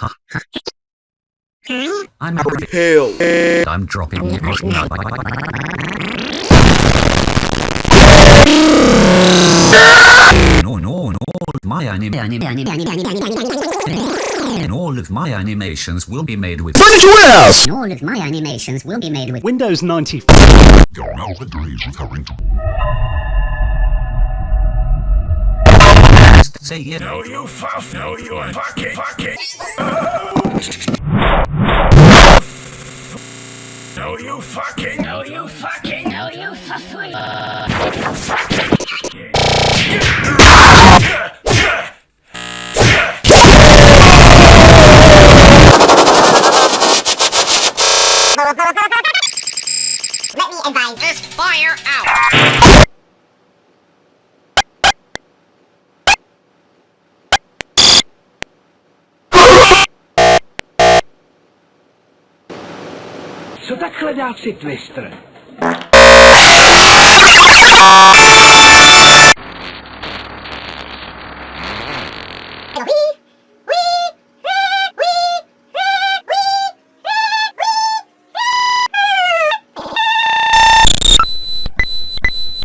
Huh? I'm Hell. I'm dropping it. No, no, no. My anime, anime, anime, and all of my animations will be made with. Furniture Warehouse! And all of my animations will be made with Windows 95. Your melody is referring to Say it. No, you fuck. No, you fucking fucking. No, you fucking. No, you fucking. No, you fucking. Let me advise. Just fire out. Co takhle dát si twister?